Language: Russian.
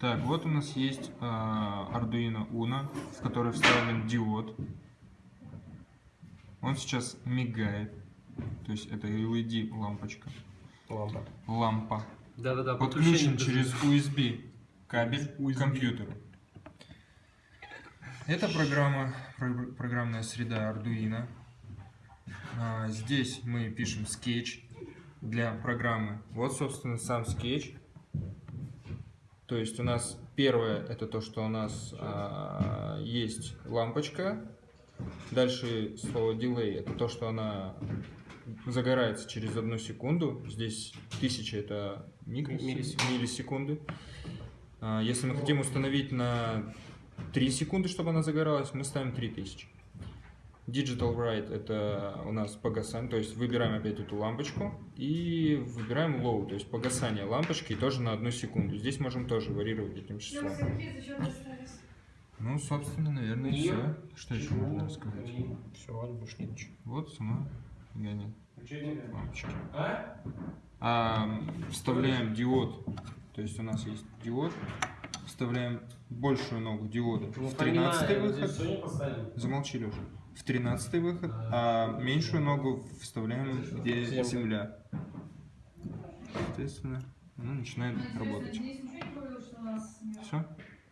Так, вот у нас есть э, Arduino Uno, в который вставлен диод. Он сейчас мигает. То есть это LED лампочка. Лампа. Лампа. Да-да-да, Подключен через USB кабель к компьютеру. Это программа, про- программная среда Arduino. А, Здесь мы пишем скетч для программы. Вот, собственно, сам скетч. То есть у нас первое это то, что у нас а, есть лампочка. Дальше слово delay это то, что она загорается через одну секунду. Здесь тысяча это Миллисекунды. миллисекунды. А, Если мы хотим установить на 3 секунды, чтобы она загоралась, мы ставим 3000. Digital Write это у нас погасание, то есть выбираем опять эту лампочку и выбираем low, то есть погасание лампочки тоже на одну секунду. Здесь можем тоже варьировать этим числом. Ну, собственно, наверное, И- все. Что еще можно рассказать? Все, ладно, больше нет ничего. Вот сама гонит лампочки. А, вставляем диод, то есть у нас есть диод, вставляем большую ногу диода. Ну, в 13 выход, замолчи, Леша, в 13 выход, а меньшую ногу вставляем, где Земля. Соответственно, она начинает работать. Здесь ничего не говорил, что у нас нет? Все?